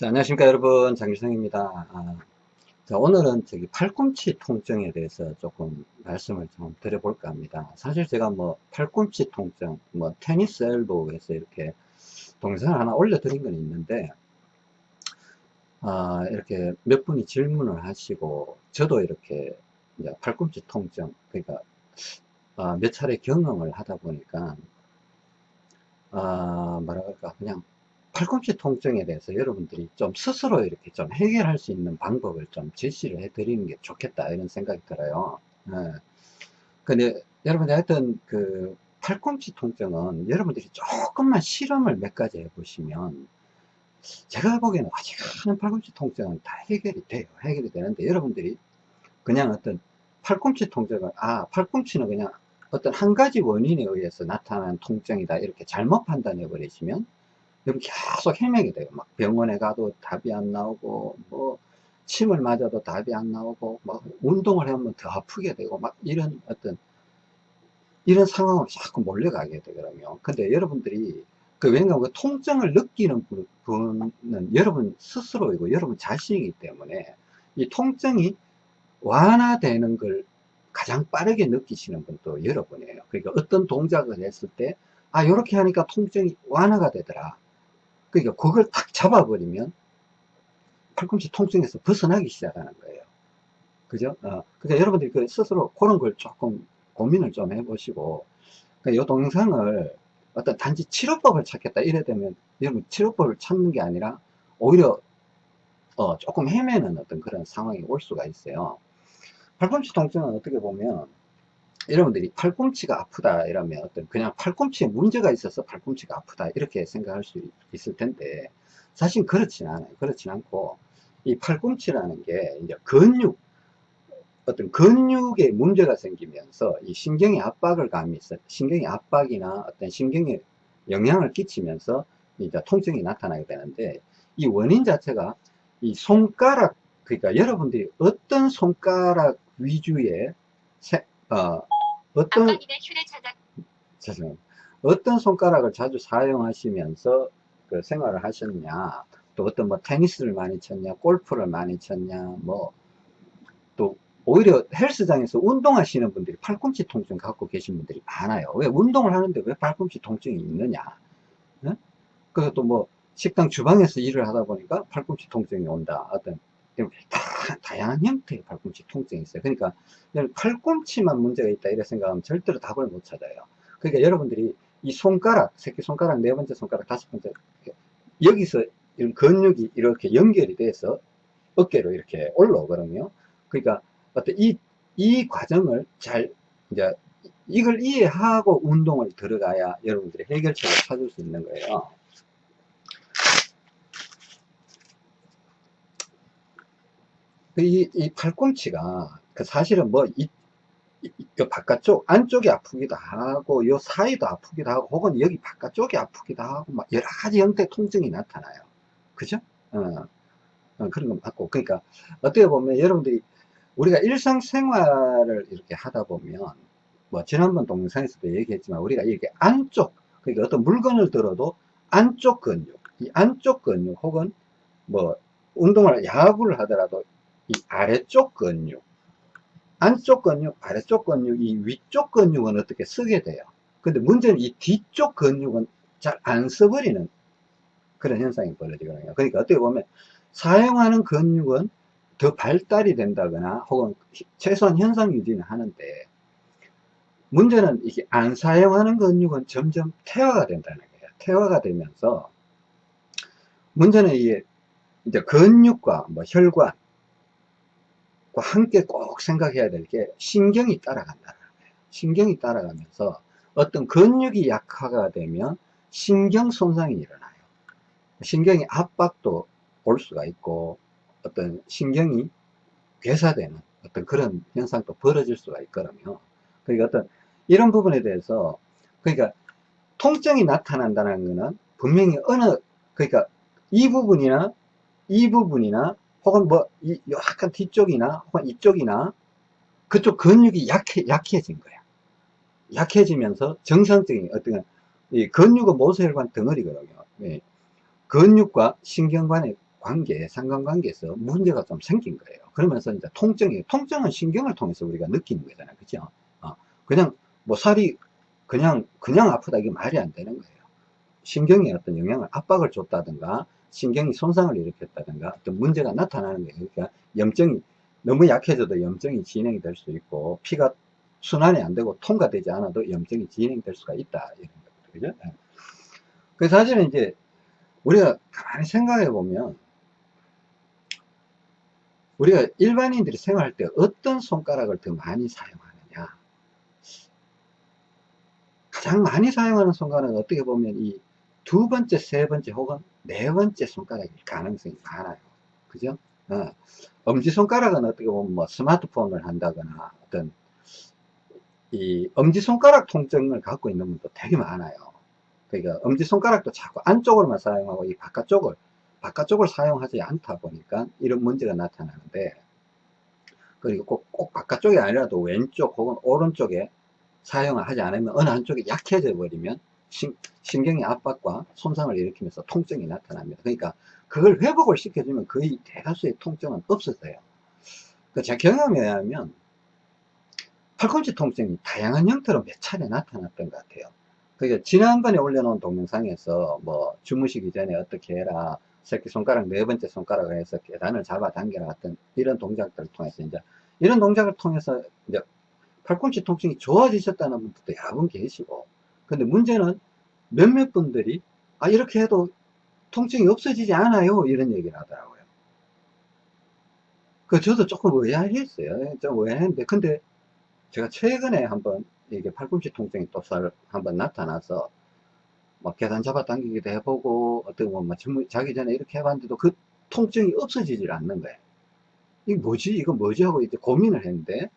자, 안녕하십니까 여러분. 장기성입니다. 아, 자, 오늘은 저기 팔꿈치 통증에 대해서 조금 말씀을 좀 드려볼까 합니다. 사실 제가 뭐 팔꿈치 통증 뭐 테니스 엘보에서 이렇게 동영상을 하나 올려드린 건 있는데 아, 이렇게 몇 분이 질문을 하시고 저도 이렇게 팔꿈치 통증 그러니까 아, 몇 차례 경험을 하다 보니까 아, 뭐라 그럴까? 그냥 팔꿈치 통증에 대해서 여러분들이 좀 스스로 이렇게 좀 해결할 수 있는 방법을 좀 제시를 해 드리는 게 좋겠다 이런 생각이 들어요 네. 근데 여러분들 하여튼 그 팔꿈치 통증은 여러분들이 조금만 실험을 몇 가지 해보시면 제가 보기에는 아직 하는 팔꿈치 통증은 다 해결이 돼요 해결이 되는데 여러분들이 그냥 어떤 팔꿈치 통증을 아 팔꿈치는 그냥 어떤 한 가지 원인에 의해서 나타난 통증이다 이렇게 잘못 판단해 버리시면 여러분 계속 헤매게 돼요. 막 병원에 가도 답이 안 나오고, 뭐, 침을 맞아도 답이 안 나오고, 막 운동을 하면 더 아프게 되고, 막 이런 어떤, 이런 상황으로 자꾸 몰려가게 되거든요. 근데 여러분들이, 그, 왜냐하면 그 통증을 느끼는 분은 여러분 스스로이고, 여러분 자신이기 때문에, 이 통증이 완화되는 걸 가장 빠르게 느끼시는 분도 여러분이에요. 그러니까 어떤 동작을 했을 때, 아, 이렇게 하니까 통증이 완화가 되더라. 그러니까 그걸 딱 잡아버리면 팔꿈치 통증에서 벗어나기 시작하는 거예요. 그죠? 어, 그러니까 여러분들이 그 스스로 그런 걸 조금 고민을 좀 해보시고, 그러니까 이 동영상을 어떤 단지 치료법을 찾겠다 이래 되면 여러분 치료법을 찾는 게 아니라 오히려 어, 조금 헤매는 어떤 그런 상황이 올 수가 있어요. 팔꿈치 통증은 어떻게 보면 여러분들이 팔꿈치가 아프다 이러면 어떤 그냥 팔꿈치에 문제가 있어서 팔꿈치가 아프다 이렇게 생각할 수 있을 텐데 사실 그렇진 않아요. 그렇진 않고 이 팔꿈치라는 게 이제 근육 어떤 근육에 문제가 생기면서 이 신경의 압박을 가하면서 신경의 압박이나 어떤 신경에 영향을 끼치면서 이제 통증이 나타나게 되는데 이 원인 자체가 이 손가락 그러니까 여러분들이 어떤 손가락 위주의 세, 어, 어떤 죄송합니다. 어떤 손가락을 자주 사용하시면서 그 생활을 하셨냐 또 어떤 뭐 테니스를 많이 쳤냐 골프를 많이 쳤냐 뭐 또 오히려 헬스장에서 운동하시는 분들이 팔꿈치 통증 갖고 계신 분들이 많아요 왜 운동을 하는데 왜 팔꿈치 통증이 있느냐 네? 그리고 또뭐 식당 주방에서 일을 하다 보니까 팔꿈치 통증이 온다 어떤 다, 다양한 형태의 팔꿈치 통증이 있어요. 그러니까 팔꿈치만 문제가 있다 이렇게 생각하면 절대로 답을 못 찾아요. 그러니까 여러분들이 이 손가락, 새끼 손가락, 네 번째 손가락, 다섯 번째 여기서 이런 근육이 이렇게 연결이 돼서 어깨로 이렇게 올라오거든요. 그러니까 어떤 이, 이 과정을 잘 이제 이걸 이해하고 운동을 들어가야 여러분들이 해결책을 찾을 수 있는 거예요. 이, 이 팔꿈치가 그 사실은 뭐 이, 이, 이 바깥쪽 안쪽이 아프기도 하고 요 사이도 아프기도 하고 혹은 여기 바깥쪽이 아프기도 하고 막 여러 가지 형태 통증이 나타나요. 그죠? 어, 어, 그런 건 맞고. 그러니까 어떻게 보면 여러분들이 우리가 일상생활을 이렇게 하다 보면 뭐 지난번 동영상에서도 얘기했지만 우리가 이렇게 안쪽 그러니까 어떤 물건을 들어도 안쪽 근육 이 안쪽 근육 혹은 뭐 운동을 야구를 하더라도 이 아래쪽 근육 안쪽 근육 아래쪽 근육 이 위쪽 근육은 어떻게 쓰게 돼요? 근데 문제는 이 뒤쪽 근육은 잘 안 써버리는 그런 현상이 벌어지거든요. 그러니까 어떻게 보면 사용하는 근육은 더 발달이 된다거나 혹은 최소한 현상 유지는 하는데 문제는 이게 안 사용하는 근육은 점점 퇴화가 된다는 거예요. 퇴화가 되면서 문제는 이게 이제 근육과 뭐 혈관 함께 꼭 생각해야 될 게 신경이 따라간다는 거예요. 신경이 따라가면서 어떤 근육이 약화가 되면 신경 손상이 일어나요. 신경의 압박도 올 수가 있고 어떤 신경이 괴사되는 어떤 그런 현상도 벌어질 수가 있거든요. 그러니까 어떤 이런 부분에 대해서 그러니까 통증이 나타난다는 것은 분명히 어느 그러니까 이 부분이나 이 부분이나 혹은 뭐, 이, 약간 뒤쪽이나, 혹은 이쪽이나, 그쪽 근육이 약해, 약해진 거야. 약해지면서 정상적인 어떤, 이 근육은 모세혈관 덩어리거든요. 예. 근육과 신경관의 관계, 상관관계에서 문제가 좀 생긴 거예요. 그러면서 이제 통증이, 통증은 신경을 통해서 우리가 느끼는 거잖아요. 그죠? 어, 그냥, 뭐 살이 그냥, 그냥 아프다 이게 말이 안 되는 거예요. 신경에 어떤 영향을, 압박을 줬다든가, 신경이 손상을 일으켰다든가, 어떤 문제가 나타나는 거예요. 그러니까 염증이, 너무 약해져도 염증이 진행이 될 수 있고, 피가 순환이 안 되고 통과되지 않아도 염증이 진행될 수가 있다. 이런 거죠. 그죠? 예. 그래서 사실은 이제, 우리가 가만히 생각해 보면, 우리가 일반인들이 생활할 때 어떤 손가락을 더 많이 사용하느냐 가장 많이 사용하는 손가락은 어떻게 보면 이 두 번째, 세 번째 혹은 네 번째 손가락일 가능성이 많아요. 그죠? 어. 엄지손가락은 어떻게 보면 뭐 스마트폰을 한다거나 어떤 이 엄지손가락 통증을 갖고 있는 분도 되게 많아요. 그러니까 엄지손가락도 자꾸 안쪽으로만 사용하고 이 바깥쪽을 바깥쪽을 사용하지 않다 보니까 이런 문제가 나타나는데 그리고 꼭, 꼭 바깥쪽이 아니라도 왼쪽 혹은 오른쪽에 사용을 하지 않으면 어느 한쪽이 약해져 버리면 신, 신경의 압박과 손상을 일으키면서 통증이 나타납니다. 그러니까 그걸 회복을 시켜주면 거의 대다수의 통증은 없어져요. 그제 경험에 의하면 팔꿈치 통증이 다양한 형태로 몇 차례 나타났던 것 같아요. 그러니까 지난번에 올려놓은 동영상에서 뭐 주무시기 전에 어떻게 해라 새끼손가락 네 번째 손가락을 해서 계단을 잡아당겨라 같은 이런 동작들을 통해서 이제 이런 동작을 통해서 이제 팔꿈치 통증이 좋아지셨다는 분들도 여러 분 계시고 근데 문제는 몇몇 분들이 아 이렇게 해도 통증이 없어지지 않아요. 이런 얘기를 하더라고요. 그 저도 조금 의아했어요. 좀 의아했는데 근데 제가 최근에 한번 이게 팔꿈치 통증이 또 한번 나타나서 막 계단 잡아당기기도 해보고 어떻게 보면 자기 전에 이렇게 해봤는데도 그 통증이 없어지질 않는 거예요. 이게 뭐지? 이거 뭐지? 하고 이제 고민을 했는데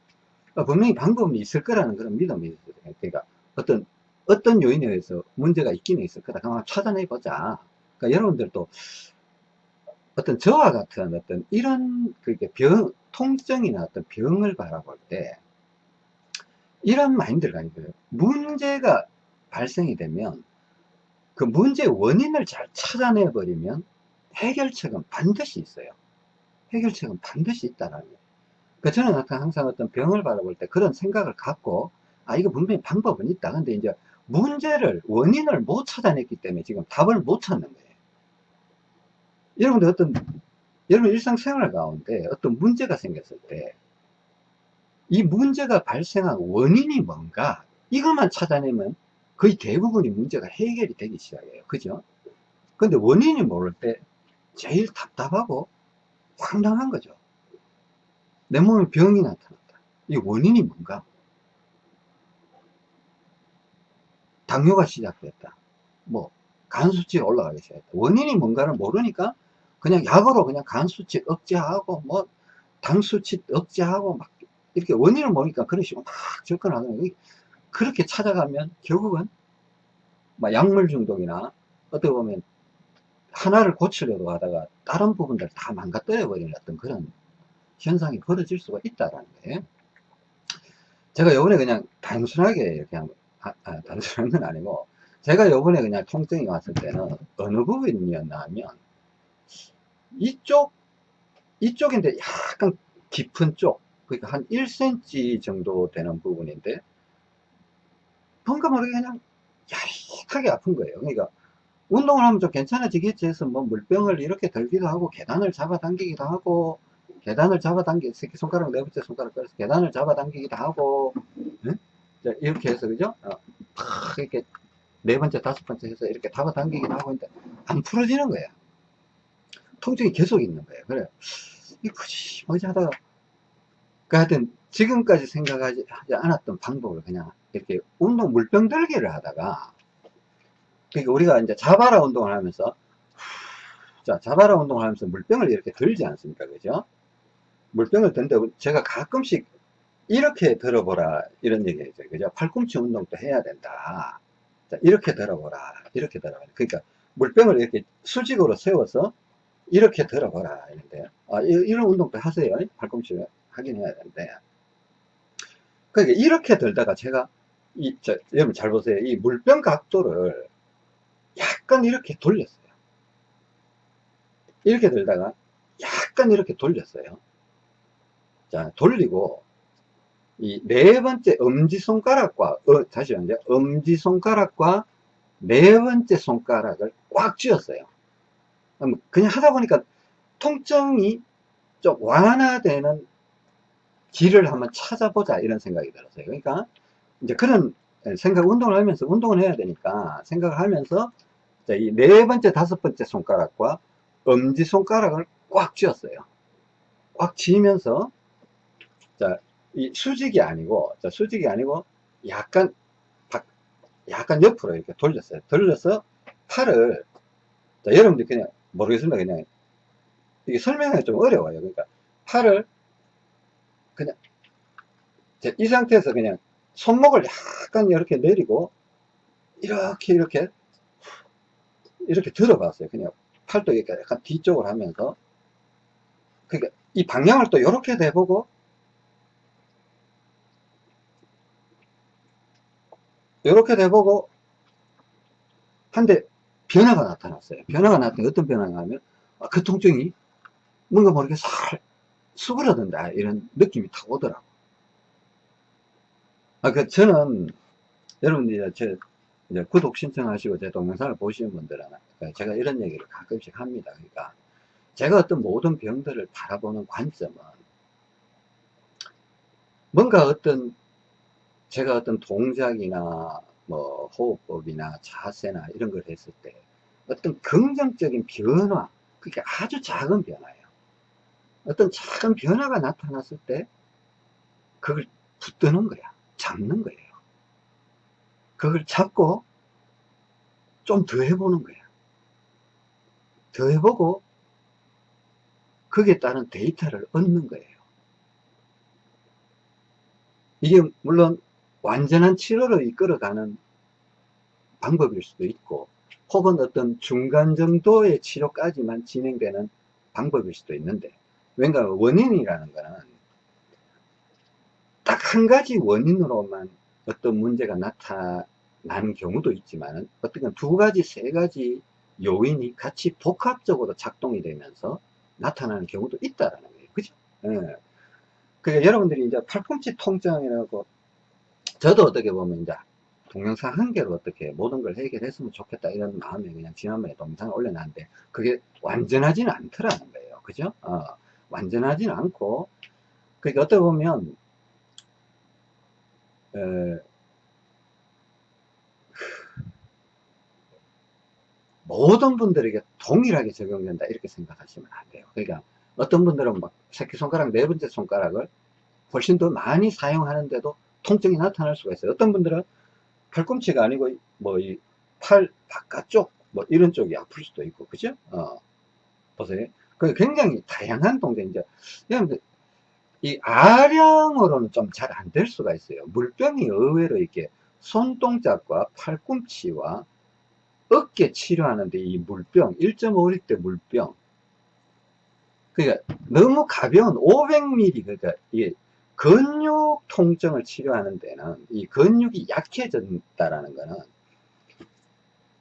어, 분명히 방법이 있을 거라는 그런 믿음이 있어요. 그러니까 어떤 어떤 요인에 의해서 문제가 있기는 있을 거다. 한번 찾아내 보자. 그러니까 여러분들도 어떤 저와 같은 어떤 이런 그게 병 통증이나 어떤 병을 바라볼 때 이런 마인드를 가지고 요. 문제가 발생이 되면 그 문제의 원인을 잘 찾아내 버리면 해결책은 반드시 있어요. 해결책은 반드시 있다라는 거예요. 그 저는 항상 어떤 병을 바라볼 때 그런 생각을 갖고 아 이거 분명히 방법은 있다. 근데 이제 문제를 원인을 못 찾아냈기 때문에 지금 답을 못 찾는 거예요 여러분들 어떤 여러분 일상생활 가운데 어떤 문제가 생겼을 때 이 문제가 발생한 원인이 뭔가 이것만 찾아내면 거의 대부분이 문제가 해결이 되기 시작해요. 그죠? 근데 원인이 모를 때 제일 답답하고 황당한 거죠. 내 몸에 병이 나타났다. 이 원인이 뭔가? 당뇨가 시작됐다. 뭐, 간 수치 올라가기 시작했다. 원인이 뭔가를 모르니까 그냥 약으로 그냥 간 수치 억제하고 뭐, 당 수치 억제하고 막 이렇게 원인을 모르니까 그런 식으로 막 접근하는 거예요. 그렇게 찾아가면 결국은 막 약물 중독이나 어떻게 보면 하나를 고치려고 하다가 다른 부분들 다 망가뜨려 버리는 어떤 그런 현상이 벌어질 수가 있다라는 거예요. 제가 요번에 그냥 단순하게 그냥 아, 아, 단순한 건 아니고 제가 요번에 그냥 통증이 왔을 때는 어느 부분이었나 하면 이쪽 이쪽인데 약간 깊은 쪽 그러니까 한 1cm 정도 되는 부분인데 뭔가 모르게 그냥 야릿하게 아픈 거예요. 그러니까 운동을 하면 좀 괜찮아지겠지 해서 뭐 물병을 이렇게 들기도 하고 계단을 잡아당기기도 하고 계단을 잡아당기 새끼 손가락 네 번째 손가락 꺼서 계단을 잡아당기기도 하고 네? 이렇게 해서 그죠? 어, 팍 이렇게 네 번째 다섯 번째 해서 이렇게 잡아당기기도 하고 있는데 안 풀어지는 거예요. 통증이 계속 있는 거예요. 그래 이 굳이 뭐지 하다가 그 하여튼 지금까지 생각하지 않았던 방법을 그냥 이렇게 운동 물병 들기를 하다가 그러니까 우리가 이제 자바라 운동을 하면서 자 자바라 운동을 하면서 물병을 이렇게 들지 않습니까 그죠 물병을 든데 제가 가끔씩 이렇게 들어보라. 이런 얘기 했죠 그죠? 팔꿈치 운동도 해야 된다. 자, 이렇게 들어보라. 이렇게 들어보라. 그러니까 물병을 이렇게 수직으로 세워서 이렇게 들어보라. 이런데 아, 이런 운동도 하세요. 팔꿈치 하긴 해야 되는데. 그러니까 이렇게 들다가 제가 이, 저, 여러분 잘 보세요. 이 물병 각도를 약간 이렇게 돌렸어요. 이렇게 들다가 약간 이렇게 돌렸어요. 자, 돌리고 이 네 번째 엄지손가락과 어, 다시 한번 엄지손가락과 네 번째 손가락을 꽉 쥐었어요. 그냥 하다 보니까 통증이 좀 완화되는 길을 한번 찾아보자 이런 생각이 들었어요. 그러니까 이제 그런 생각 운동을 하면서 운동을 해야 되니까 생각을 하면서 이 네 번째 다섯 번째 손가락과 엄지 손가락을 꽉 쥐었어요. 꽉 쥐면서 자, 이 수직이 아니고 자, 수직이 아니고 약간 약간 옆으로 이렇게 돌렸어요. 돌려서 팔을 자, 여러분들 그냥 모르겠습니다. 그냥 이게 설명하기 좀 어려워요. 그러니까 팔을 그냥 이 상태에서 그냥 손목을 약간 이렇게 내리고 이렇게 이렇게 이렇게 들어봤어요. 그냥 팔도 이렇게 약간 뒤쪽으로 하면서 그러니까 이 방향을 또 이렇게 대보고 이렇게 대보고 한데 변화가 나타났어요. 변화가 나타나 어떤 변화가 하면 아, 그 통증이 뭔가 모르게 살 수그러든다 이런 느낌이 탁 오더라고. 아, 그 저는 여러분들이 제 이제 구독 신청하시고 제 동영상을 보시는 분들은 그 제가 이런 얘기를 가끔씩 합니다. 그러니까 제가 어떤 모든 병들을 바라보는 관점은 뭔가 어떤 제가 어떤 동작이나 뭐 호흡법이나 자세나 이런 걸 했을 때 어떤 긍정적인 변화 그게 아주 작은 변화예요. 어떤 작은 변화가 나타났을 때 그걸 붙드는 거야. 잡는 거예요. 그걸 잡고 좀 더 해보는 거야. 더 해보고 거기에 따른 데이터를 얻는 거예요. 이게 물론 완전한 치료로 이끌어가는 방법일 수도 있고 혹은 어떤 중간 정도의 치료까지만 진행되는 방법일 수도 있는데 왠가 원인이라는 거는 딱 한 가지 원인으로만 어떤 문제가 나타나는 경우도 있지만 어떤 두 가지 세 가지 요인이 같이 복합적으로 작동이 되면서 나타나는 경우도 있다라는 거예요 그죠 예. 그러니까 여러분들이 이제 팔꿈치 통증이라고 저도 어떻게 보면 이제 동영상 한 개로 어떻게 모든 걸 해결했으면 좋겠다 이런 마음에 그냥 지난번에 동영상을 올려놨는데 그게 완전하지는 않더라는 거예요. 그죠? 어, 완전하지는 않고. 그러니까 어떻게 보면 에, 모든 분들에게 동일하게 적용된다 이렇게 생각하시면 안 돼요. 그러니까 어떤 분들은 막 새끼손가락 네 번째 손가락을 훨씬 더 많이 사용하는데도 통증이 나타날 수가 있어요. 어떤 분들은 팔꿈치가 아니고 뭐 이 팔 바깥쪽 뭐 이런 쪽이 아플 수도 있고 그죠? 어 보세요. 그 굉장히 다양한 동작이죠 여러분들 이 아령으로는 좀 잘 안 될 수가 있어요. 물병이 의외로 이렇게 손동작과 팔꿈치와 어깨 치료하는데 이 물병 1.5리터 물병 그러니까 너무 가벼운 500ml 그러니까 이게 근육 통증을 치료하는 데는 이 근육이 약해졌다라는 거는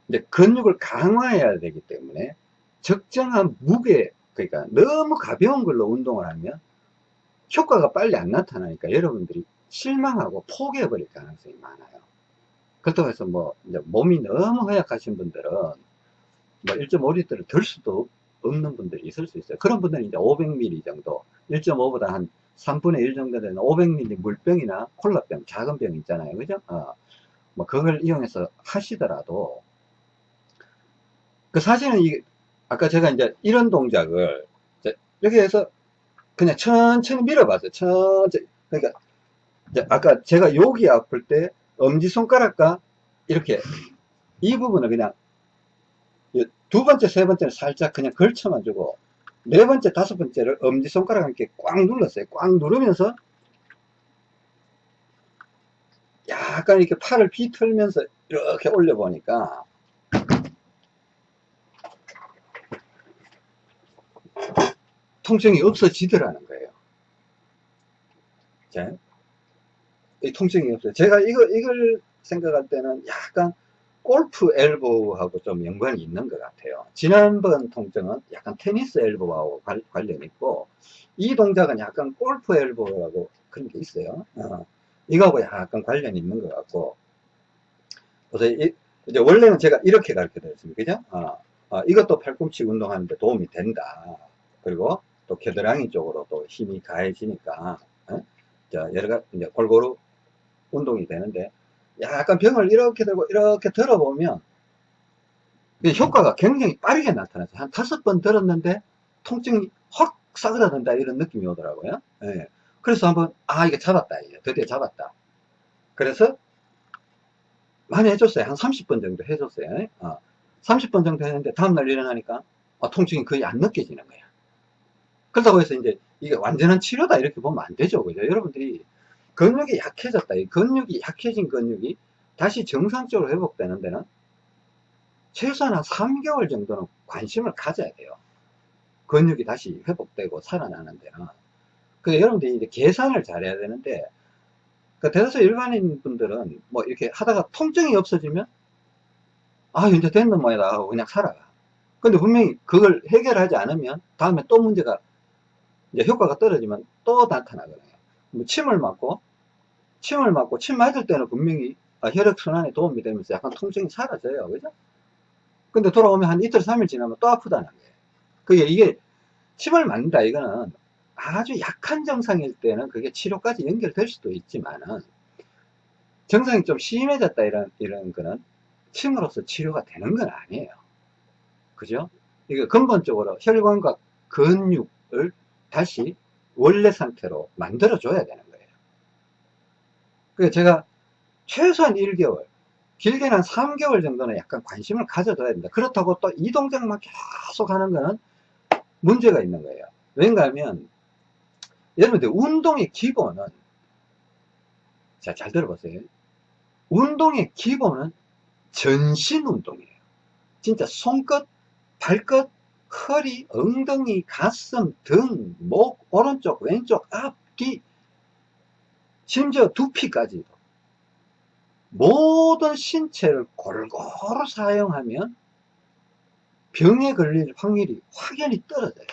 이제 근육을 강화해야 되기 때문에 적정한 무게 그러니까 너무 가벼운 걸로 운동을 하면 효과가 빨리 안 나타나니까 여러분들이 실망하고 포기해 버릴 가능성이 많아요. 그렇다고 해서 뭐 몸이 너무 허약하신 분들은 뭐 1.5리터를 들 수도 없는 분들이 있을 수 있어요. 그런 분들은 이제 500ml 정도 1.5보다 한 3분의 1 정도 되는 500ml 물병이나 콜라병 작은 병 있잖아요 그죠 어, 뭐 그걸 이용해서 하시더라도 그 사실은 이게 아까 제가 이제 이런 동작을 여기 에서 그냥 천천히 밀어봤어요. 천천히. 그러니까, 아까 제가 여기 아플 때 엄지손가락과 이렇게 이 부분을 그냥 두 번째, 세 번째는 살짝 그냥 걸쳐만 주고 네 번째, 다섯 번째를 엄지손가락 함께 꽉 눌렀어요. 꽉 누르면서 약간 이렇게 팔을 비틀면서 이렇게 올려 보니까 통증이 없어지더라는 거예요. 자, 이 통증이 없어요. 제가 이걸, 이걸 생각할 때는 약간 골프 엘보하고 좀 연관이 있는 것 같아요. 지난번 통증은 약간 테니스 엘보하고 관, 관련이 있고, 이 동작은 약간 골프 엘보라고 그런 게 있어요. 어. 이거하고 약간 관련이 있는 것 같고, 그래서 이, 이제 원래는 제가 이렇게 가르쳐 드렸습니다. 그죠? 어, 어, 이것도 팔꿈치 운동하는데 도움이 된다. 그리고 또 겨드랑이 쪽으로 또 힘이 가해지니까, 어? 자, 여러 가지, 이제 골고루 운동이 되는데, 약간 병을 이렇게 들고 이렇게 들어보면, 효과가 굉장히 빠르게 나타나서 한 다섯 번 들었는데, 통증이 확 싸그라든다 이런 느낌이 오더라고요. 예. 그래서 한번, 아, 이게 잡았다. 이제 드디어 잡았다. 그래서 많이 해줬어요. 한 30번 정도 해줬어요. 어. 30번 정도 했는데 다음날 일어나니까 어, 통증이 거의 안 느껴지는 거야. 그렇다고 해서 이제 이게 완전한 치료다 이렇게 보면 안 되죠. 그죠? 여러분들이 근육이 약해졌다. 이 근육이 약해진 근육이 다시 정상적으로 회복되는 데는 최소한 한 3개월 정도는 관심을 가져야 돼요. 근육이 다시 회복되고 살아나는 데는. 그 여러분들이 이제 계산을 잘해야 되는데 그 대다수 일반인 분들은 뭐 이렇게 하다가 통증이 없어지면 아 이제 됐는 모양이다 하고 그냥 살아가 근데 분명히 그걸 해결하지 않으면 다음에 또 문제가 이제 효과가 떨어지면 또 나타나거든요 뭐 침을 맞고 침을 맞고 침 맞을 때는 분명히 아, 혈액순환에 도움이 되면서 약간 통증이 사라져요 그죠 근데 돌아오면 한 이틀 삼일 지나면 또 아프다는 거예요 그게 이게 침을 맞는다 이거는 아주 약한 증상일 때는 그게 치료까지 연결될 수도 있지만은 증상이 좀 심해졌다 이런 이런 거는 침으로써 치료가 되는 건 아니에요. 그죠? 이게 근본적으로 혈관과 근육을 다시 원래 상태로 만들어 줘야 되는 거예요. 그래서 제가 최소한 1개월, 길게는 한 3개월 정도는 약간 관심을 가져둬야 됩니다. 그렇다고 또 이 동작만 계속 하는 거는 문제가 있는 거예요. 왠가 하면 여러분들 운동의 기본은 자, 잘 들어보세요. 운동의 기본은 전신 운동이에요. 진짜 손끝, 발끝, 허리, 엉덩이, 가슴, 등, 목, 오른쪽, 왼쪽, 앞, 뒤, 심지어 두피까지도 모든 신체를 골고루 사용하면 병에 걸릴 확률이 확연히 떨어져요.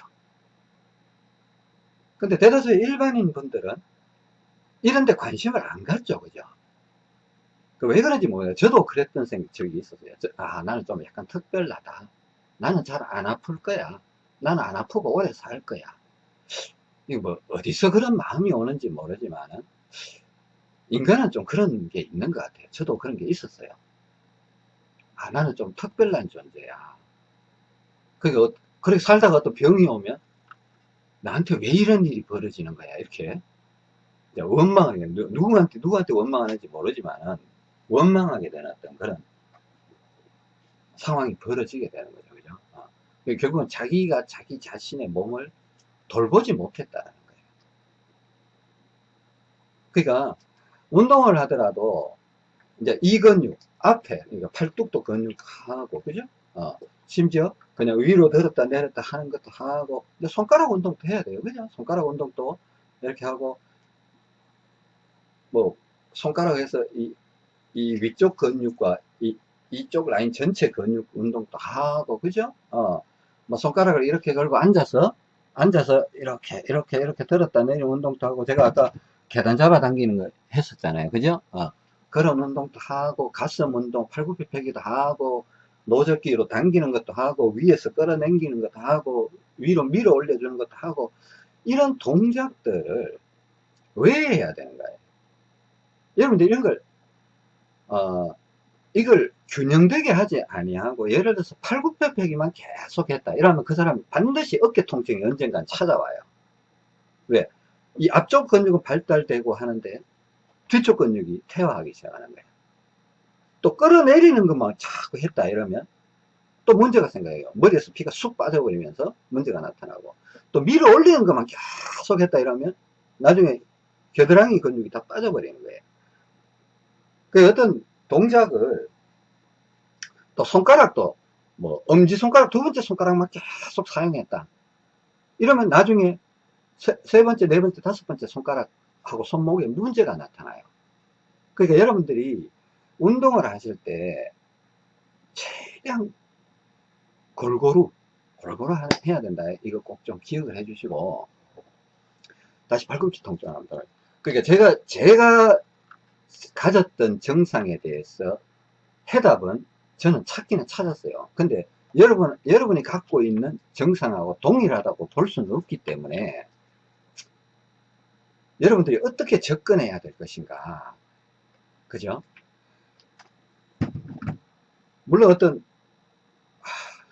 근데 대다수 일반인 분들은 이런 데 관심을 안 갖죠. 그죠? 그왜 그런지 모르겠어요. 저도 그랬던 적이 있었어요. 저, 아, 나는 좀 약간 특별하다. 나는 잘 안 아플 거야. 나는 안 아프고 오래 살 거야. 이거 뭐, 어디서 그런 마음이 오는지 모르지만은, 인간은 좀 그런 게 있는 것 같아요. 저도 그런 게 있었어요. 아, 나는 좀 특별한 존재야. 그게, 어, 그렇게 살다가 어떤 병이 오면, 나한테 왜 이런 일이 벌어지는 거야 이렇게 원망하게 누구한테 누구한테 원망하는지 모르지만 원망하게 되는 어떤 그런 상황이 벌어지게 되는 거죠. 결국은 자기가 자기 자신의 몸을 돌보지 못했다는 거예요. 그러니까 운동을 하더라도 이제 이 근육 앞에 그러니까 팔뚝도 근육하고 그죠? 어. 심지어 그냥 위로 들었다 내렸다 하는 것도 하고 손가락 운동도 해야 돼요. 그죠? 손가락 운동도 이렇게 하고 뭐 손가락에서 이, 이 위쪽 근육과 이, 이쪽 라인 전체 근육 운동도 하고 그죠? 어 뭐 손가락을 이렇게 걸고 앉아서 앉아서 이렇게 이렇게 이렇게 들었다 내리는 운동도 하고 제가 아까 계단 잡아 당기는 거 했었잖아요. 그죠? 어. 그런 운동도 하고 가슴 운동 팔굽혀 펴기도 하고 노젓기로 당기는 것도 하고 위에서 끌어당기는 것도 하고 위로 밀어 올려주는 것도 하고 이런 동작들을 왜 해야 되는가요? 여러분들 이런 걸 어, 이걸 균형되게 하지 아니하고 예를 들어서 팔굽혀펴기만 계속 했다 이러면 그 사람이 반드시 어깨 통증이 언젠간 찾아와요 왜? 이 앞쪽 근육은 발달되고 하는데 뒤쪽 근육이 퇴화하기 시작하는 거예요 또 끌어내리는 것만 자꾸 했다 이러면 또 문제가 생겨요. 머리에서 피가 쑥 빠져버리면서 문제가 나타나고 또 밀어 올리는 것만 계속 했다 이러면 나중에 겨드랑이 근육이 다 빠져버리는 거예요. 그 어떤 동작을 또 손가락도 뭐 엄지손가락 두 번째 손가락만 계속 사용했다. 이러면 나중에 세, 세 번째, 네 번째, 다섯 번째 손가락하고 손목에 문제가 나타나요. 그러니까 여러분들이 운동을 하실 때 최대한 골고루 골고루 하- 해야 된다. 이거 꼭 좀 기억을 해 주시고 다시 팔꿈치 통증 한번 들어요. 그러니까 제가 제가 가졌던 정상에 대해서 해답은 저는 찾기는 찾았어요. 근데 여러분 여러분이 갖고 있는 정상하고 동일하다고 볼 수는 없기 때문에 여러분들이 어떻게 접근해야 될 것인가. 그죠? 물론 어떤 하,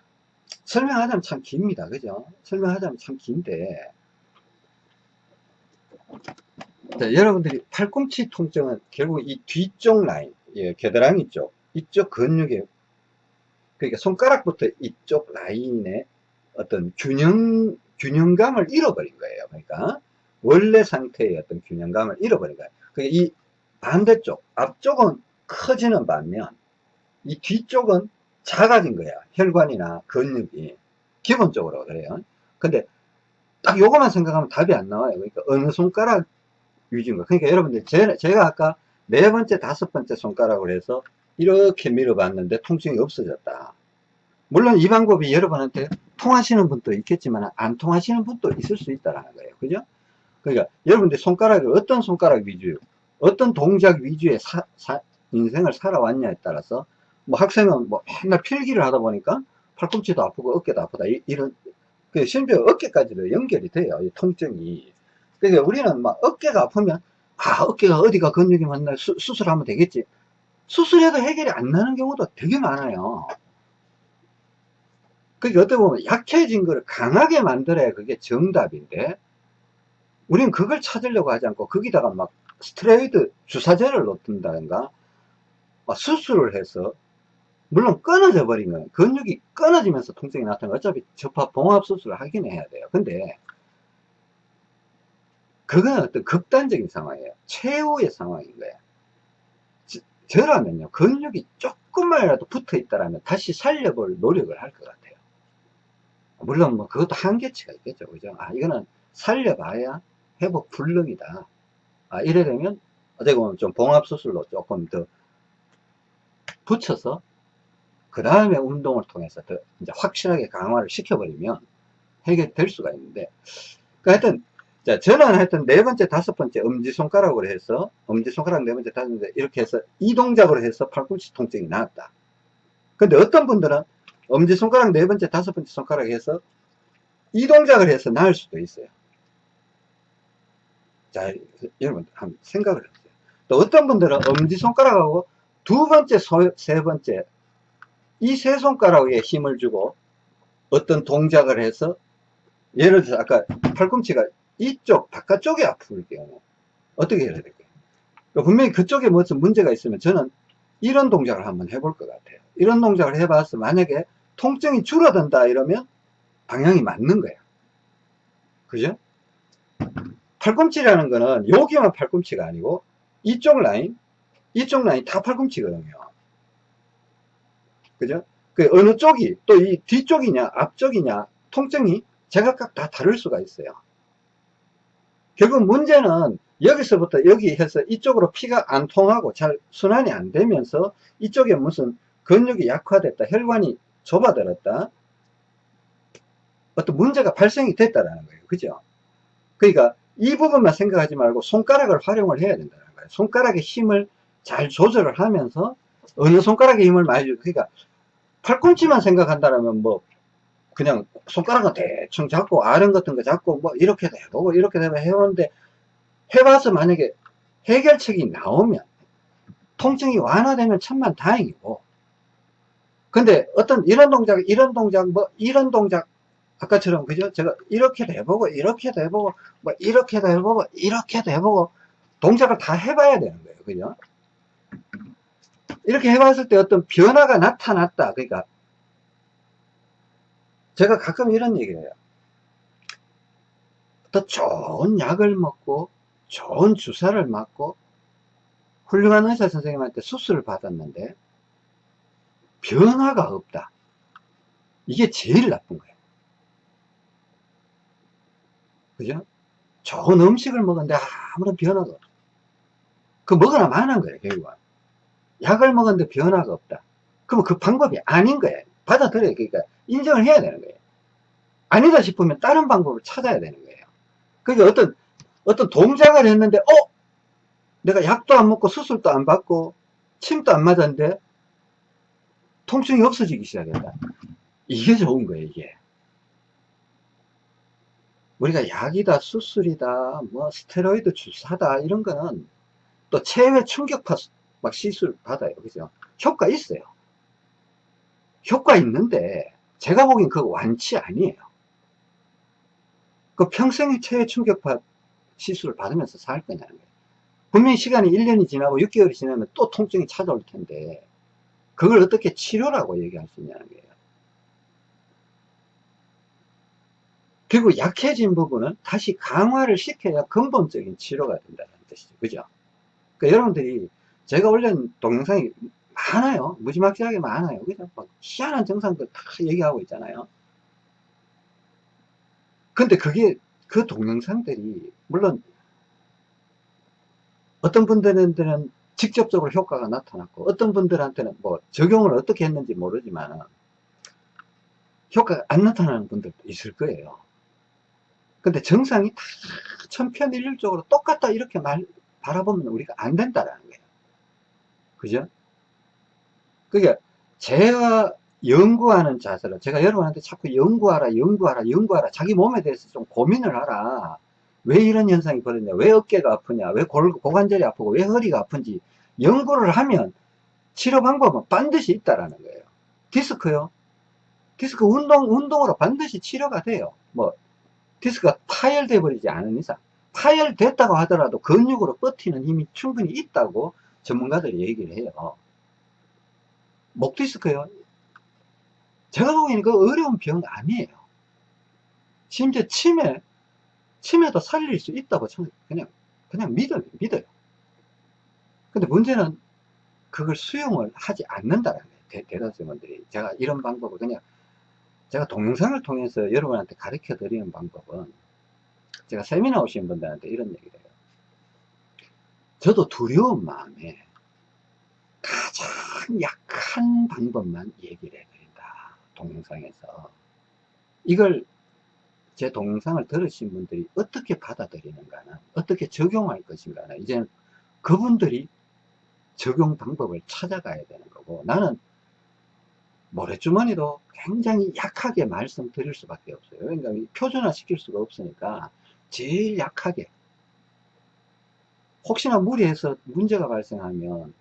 설명하자면 참 깁니다. 그죠? 설명하자면 참 긴데 자, 여러분들이 팔꿈치 통증은 결국 이 뒤쪽 라인, 예, 겨드랑이 쪽, 이쪽 근육에 그러니까 손가락부터 이쪽 라인에 어떤 균형 균형감을 잃어버린 거예요. 그러니까 원래 상태의 어떤 균형감을 잃어버린 거예요. 그러니까 이 반대쪽 앞쪽은 커지는 반면 이 뒤쪽은 작아진 거야. 혈관이나 근육이 기본적으로 그래요. 근데 딱 요거만 생각하면 답이 안 나와요. 그러니까 어느 손가락 위주인 거. 그러니까 여러분들 제, 제가 아까 네 번째, 다섯 번째 손가락으로 해서 이렇게 밀어봤는데 통증이 없어졌다. 물론 이 방법이 여러분한테 통하시는 분도 있겠지만 안 통하시는 분도 있을 수 있다라는 거예요. 그죠? 그러니까 여러분들 손가락을 어떤 손가락 위주, 어떤 동작 위주의 사, 사- 인생을 살아왔냐에 따라서 뭐 학생은 뭐 맨날 필기를 하다 보니까 팔꿈치도 아프고 어깨도 아프다 이, 런그 심지어 어깨까지도 연결이 돼요. 이 통증이. 그러니까 우리는 막 어깨가 아프면 아 어깨가 어디가 근육이 맞나 수, 수술하면 되겠지. 수술해도 해결이 안 나는 경우도 되게 많아요. 그게 어떻게 보면 약해진 거를 강하게 만들어야 그게 정답인데, 우리는 그걸 찾으려고 하지 않고, 거기다가 막 스트레이드 주사제를 놓든다든가, 막 수술을 해서, 물론 끊어져 버린 거예요. 근육이 끊어지면서 통증이 나타나면 어차피 접합 봉합 수술을 하긴 해야 돼요. 근데, 그건 어떤 극단적인 상황이에요. 최후의 상황인 거예요. 저- 저라면요, 근육이 조금만이라도 붙어 있다라면 다시 살려볼 노력을 할 것 같아요. 물론 뭐 그것도 한계치가 있겠죠. 그죠? 아, 이거는 살려봐야 회복 불능이다. 아, 이래 되면 어떻게 보면 좀 봉합수술로 조금 더 붙여서 그 다음에 운동을 통해서 더 이제 확실하게 강화를 시켜버리면 해결될 수가 있는데, 그 하여튼, 자, 저는 하여튼 네 번째, 다섯 번째 엄지손가락으로 해서, 엄지손가락 네 번째, 다섯 번째 이렇게 해서 이 동작으로 해서 팔꿈치 통증이 나았다. 근데 어떤 분들은 엄지손가락 네 번째, 다섯 번째 손가락 해서 이 동작을 해서 나을 수도 있어요. 자, 여러분, 한번 생각을 해보세요. 또 어떤 분들은 엄지손가락하고 두 번째, 소- 세 번째, 이 세 손가락에 힘을 주고 어떤 동작을 해서 예를 들어서 아까 팔꿈치가 이쪽, 바깥쪽에 아플 경우 어떻게 해야 될까요? 그러니까 분명히 그쪽에 무슨 문제가 있으면 저는 이런 동작을 한번 해볼 것 같아요. 이런 동작을 해봐서 만약에 통증이 줄어든다 이러면 방향이 맞는 거야. 그죠? 팔꿈치라는 거는 여기만 팔꿈치가 아니고 이쪽 라인, 이쪽 라인 다 팔꿈치거든요. 그죠? 그 어느 쪽이 또 이 뒤쪽이냐 앞쪽이냐 통증이 제각각 다 다를 수가 있어요. 결국 문제는 여기서부터 여기 해서 이쪽으로 피가 안 통하고 잘 순환이 안 되면서 이쪽에 무슨 근육이 약화됐다, 혈관이 좁아들었다, 어떤 문제가 발생이 됐다라는 거예요. 그죠? 그러니까 이 부분만 생각하지 말고 손가락을 활용을 해야 된다는 거예요. 손가락의 힘을 잘 조절을 하면서 어느 손가락의 힘을 많이 주 그러니까 팔꿈치만 생각한다면 뭐 그냥 손가락은 대충 잡고 아령 같은 거 잡고 뭐 이렇게도 해보고 이렇게도 해보고 해보는데 해봐서 만약에 해결책이 나오면 통증이 완화되면 천만 다행이고. 근데 어떤 이런 동작 이런 동작 뭐 이런 동작 아까처럼 그죠? 제가 이렇게도 해보고 이렇게도 해보고 뭐 이렇게도 해보고 이렇게도 해보고 동작을 다 해봐야 되는 거예요. 그죠? 이렇게 해봤을 때 어떤 변화가 나타났다. 그러니까 제가 가끔 이런 얘기를 해요 더 좋은 약을 먹고 좋은 주사를 맞고 훌륭한 의사 선생님한테 수술을 받았는데 변화가 없다. 이게 제일 나쁜 거예요. 그죠? 좋은 음식을 먹었는데 아무런 변화가 없어. 그 먹으나 마는 거예요, 결국은. 약을 먹었는데 변화가 없다. 그러면 그 방법이 아닌 거예요. 받아들여야 그러니까 인정을 해야 되는 거예요. 아니다 싶으면 다른 방법을 찾아야 되는 거예요. 그러니까 어떤 어떤 동작을 했는데 어 내가 약도 안 먹고 수술도 안 받고 침도 안 맞았는데 통증이 없어지기 시작했다. 이게 좋은 거예요, 이게. 우리가 약이다, 수술이다, 뭐 스테로이드 주사다 이런 거는 또 체외 충격파 막 시술 받아요, 그죠? 효과 있어요. 효과 있는데 제가 보기엔 그거 완치 아니에요. 그 평생의 체외 충격파 시술을 받으면서 살 거냐는 거예요. 분명히 시간이 1년이 지나고 6개월이 지나면 또 통증이 찾아올 텐데 그걸 어떻게 치료라고 얘기할 수 있냐는 거예요. 그리고 약해진 부분은 다시 강화를 시켜야 근본적인 치료가 된다는 뜻이죠. 그죠? 그러니까 여러분들이 제가 올린 동영상이 많아요. 무지막지하게 많아요. 그죠? 막 희한한 증상들 다 얘기하고 있잖아요. 근데 그게 그 동영상들이 물론 어떤 분들한테는 직접적으로 효과가 나타났고 어떤 분들한테는 뭐 적용을 어떻게 했는지 모르지만 효과가 안 나타나는 분들도 있을 거예요. 근데 정상이 다 천편일률적으로 똑같다 이렇게 말, 바라보면 우리가 안 된다라는 거예요. 그죠? 그게 제가 연구하는 자세로 제가 여러분한테 자꾸 연구하라 연구하라 연구하라 자기 몸에 대해서 좀 고민을 하라. 왜 이런 현상이 벌어지냐? 왜 어깨가 아프냐? 왜 골, 고관절이 아프고 왜 허리가 아픈지 연구를 하면 치료 방법은 반드시 있다라는 거예요. 디스크요. 디스크 운동 운동으로 반드시 치료가 돼요. 뭐 디스크가 파열돼 버리지 않은 이상. 파열됐다고 하더라도 근육으로 버티는 힘이 충분히 있다고 전문가들이 얘기를 해요 목 디스크요 제가 보기에는 그 어려운 병 아니에요. 심지어 치매, 치매도 살릴 수 있다고 저는 그냥, 그냥 믿어요. 믿어요. 근데 문제는 그걸 수용을 하지 않는다라는 거예요. 대, 대다수분들이. 제가 이런 방법을 그냥, 제가 동영상을 통해서 여러분한테 가르쳐 드리는 방법은, 제가 세미나 오신 분들한테 이런 얘기를 해요. 저도 두려운 마음에 가장 약한 방법만 얘기를 해요. 동영상에서 이걸 제 동영상을 들으신 분들이 어떻게 받아들이는가는 어떻게 적용할 것인가는 이제는 그분들이 적용 방법을 찾아가야 되는 거고 나는 모래주머니도 굉장히 약하게 말씀드릴 수밖에 없어요 그러니까 표준화 시킬 수가 없으니까 제일 약하게 혹시나 무리해서 문제가 발생하면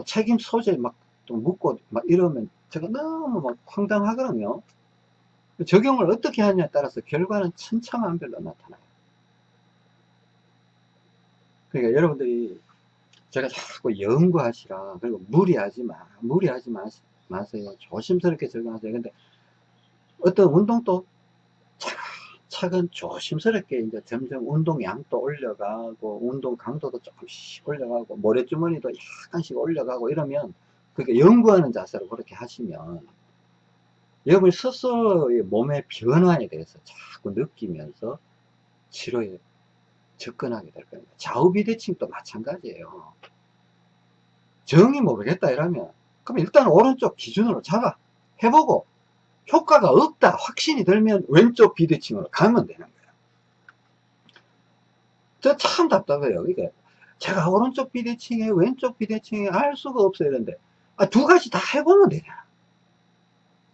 또 책임 소재 막 또 묻고 막 이러면 제가 너무 막 황당하거든요. 적용을 어떻게 하냐에 따라서 결과는 천차만별로 나타나요. 그러니까 여러분들이 제가 자꾸 연구하시라 그리고 무리하지 마 무리하지 마, 마세요 조심스럽게 적용하세요 근데 어떤 운동도 차 근 조심스럽게 이제 점점 운동 양도 올려가고 운동 강도도 조금씩 올려가고 모래주머니도 약간씩 올려가고 이러면 그러니까 연구하는 자세로 그렇게 하시면 여러분 스스로의 몸의 변화에 대해서 자꾸 느끼면서 치료에 접근하게 될 겁니다. 좌우비대칭도 마찬가지예요. 정이 모르겠다 이러면 그럼 일단 오른쪽 기준으로 잡아 해보고 효과가 없다 확신이 들면 왼쪽 비대칭으로 가면 되는 거예요. 저 참 답답해요. 이게 제가 오른쪽 비대칭에 왼쪽 비대칭에 알 수가 없어요. 이런데 아, 두 가지 다 해보면 되냐.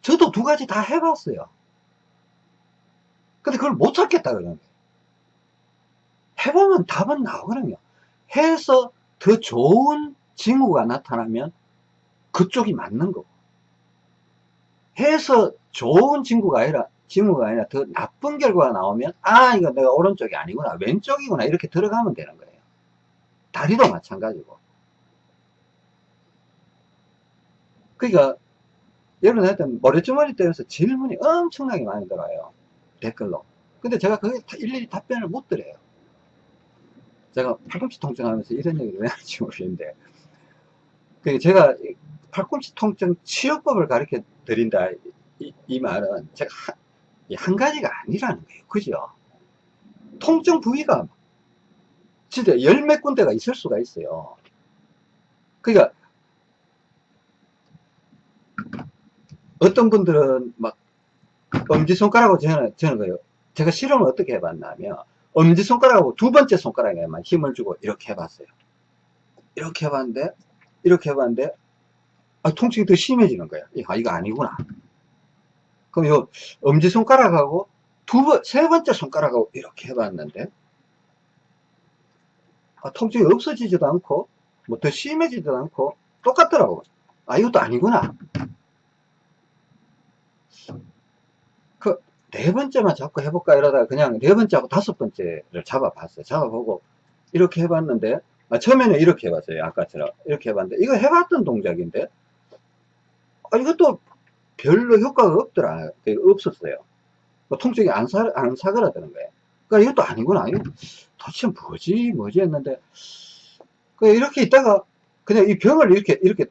저도 두 가지 다 해봤어요. 근데 그걸 못 찾겠다 그러는 거예요. 해보면 답은 나오거든요. 해서 더 좋은 징후가 나타나면 그쪽이 맞는 거고. 해서 좋은 징후가 아니라, 징후가 아니라 더 나쁜 결과가 나오면, 아, 이거 내가 오른쪽이 아니구나, 왼쪽이구나, 이렇게 들어가면 되는 거예요. 다리도 마찬가지고. 그러니까 여러분 하여튼 머리주머니 때문에 질문이 엄청나게 많이 들어요 댓글로 근데 제가 그게 일일이 답변을 못 드려요 제가 팔꿈치 통증 하면서 이런 얘기를 왜 하는지 모르겠는데 그 제가 팔꿈치 통증 치료법을 가르쳐 드린다 이, 이 말은 제가 한, 한 가지가 아니라는 거예요 그죠 통증 부위가 진짜 열 몇 군데가 있을 수가 있어요 그러니까 어떤 분들은 막 엄지손가락으로 저는, 저는 거예요. 제가 실험을 어떻게 해봤냐면 엄지손가락하고 두 번째 손가락에만 힘을 주고 이렇게 해봤어요. 이렇게 해봤는데 이렇게 해봤는데 아, 통증이 더 심해지는 거예요. 아, 이거 아니구나. 그럼 요 엄지손가락하고 두 번, 세 번째 손가락하고 이렇게 해봤는데 아, 통증이 없어지지도 않고 뭐 더 심해지지도 않고 똑같더라고. 아, 이것도 아니구나. 그, 네 번째만 자꾸 해볼까 이러다가 그냥 네 번째하고 다섯 번째를 잡아봤어요. 잡아보고 이렇게 해봤는데 아, 처음에는 이렇게 해봤어요. 아까처럼 이렇게 해봤는데 이거 해봤던 동작인데 아, 이것도 별로 효과가 없더라. 없었어요. 뭐 통증이 안, 사, 안 사그라드는 거예요. 그러니까 이것도 아니구나. 도대체 뭐지, 뭐지 했는데, 그 이렇게 있다가 그냥 이 병을 이렇게, 이렇게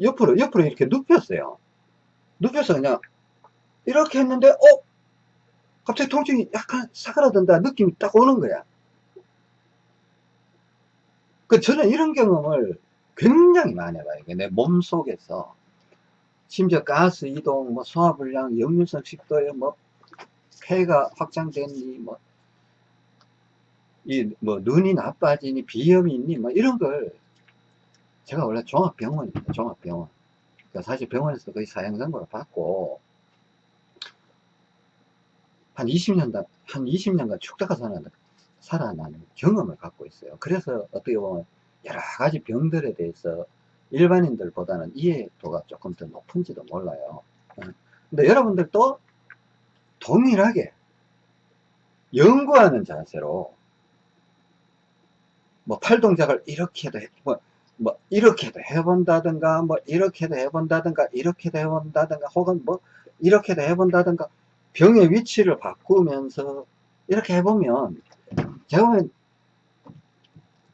옆으로, 옆으로 이렇게 눕혔어요. 눕혀서 그냥 이렇게 했는데, 어? 갑자기 통증이 약간 사그라든다 느낌이 딱 오는 거야. 그 저는 이런 경험을 굉장히 많이 해봐요. 내 몸 속에서. 심지어 가스 이동, 뭐 소화불량, 역류성 식도염, 뭐 폐가 확장됐니, 뭐, 이, 뭐, 눈이 나빠지니, 비염이 있니, 뭐, 이런 걸, 제가 원래 종합병원입니다, 종합병원. 그러니까 사실 병원에서 거의 사형선고를 받고, 한 20년, 한 20년간 축다가 살아나는, 살아나는 경험을 갖고 있어요. 그래서 어떻게 보면, 여러 가지 병들에 대해서 일반인들보다는 이해도가 조금 더 높은지도 몰라요. 어. 근데 여러분들도 동일하게 연구하는 자세로 뭐 팔동작을 이렇게도 해, 뭐, 뭐 이렇게도 해본다든가 뭐 이렇게도 해본다든가 이렇게도 해본다든가 혹은 뭐 이렇게도 해본다든가 병의 위치를 바꾸면서 이렇게 해보면 제가 보면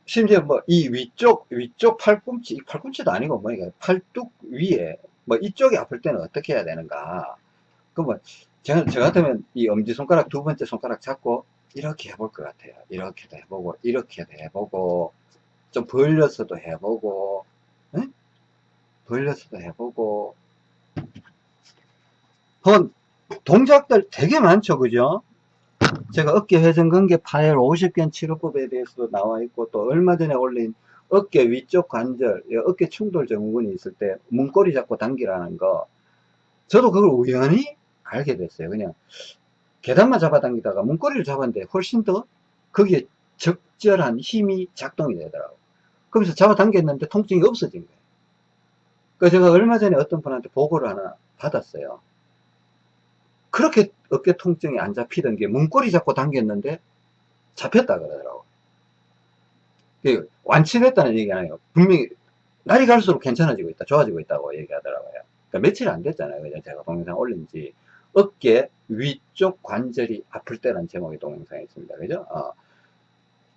심지어 뭐 이 위쪽 위쪽 팔꿈치 팔꿈치도 아니고 뭐 이게 팔뚝 위에 뭐 이쪽이 아플 때는 어떻게 해야 되는가 그러면 제가, 저 같으면 이 엄지손가락 두 번째 손가락 잡고 이렇게 해볼 것 같아요. 이렇게도 해보고, 이렇게도 해보고, 좀 벌려서도 해보고, 응? 벌려서도 해보고. 그건 동작들 되게 많죠, 그죠? 제가 어깨 회전근개 파열 50견 치료법에 대해서도 나와 있고, 또 얼마 전에 올린 어깨 위쪽 관절, 어깨 충돌 증후군이 있을 때 문고리 잡고 당기라는 거, 저도 그걸 우연히 알게 됐어요. 그냥 계단만 잡아당기다가 문고리를 잡았는데 훨씬 더 거기에 적절한 힘이 작동이 되더라고요. 그러면서 잡아당겼는데 통증이 없어진 거예요. 그 제가 얼마 전에 어떤 분한테 보고를 하나 받았어요. 그렇게 어깨 통증이 안 잡히던 게 문고리 잡고 당겼는데 잡혔다 그러더라고요. 완치됐다는 얘기 아니에요. 분명히 날이 갈수록 괜찮아지고 있다, 좋아지고 있다고 얘기하더라고요. 그러니까 며칠 안 됐잖아요. 그죠? 제가 동영상 올린 지. 어깨 위쪽 관절이 아플 때라는 제목의 동영상이 있습니다. 그죠? 어.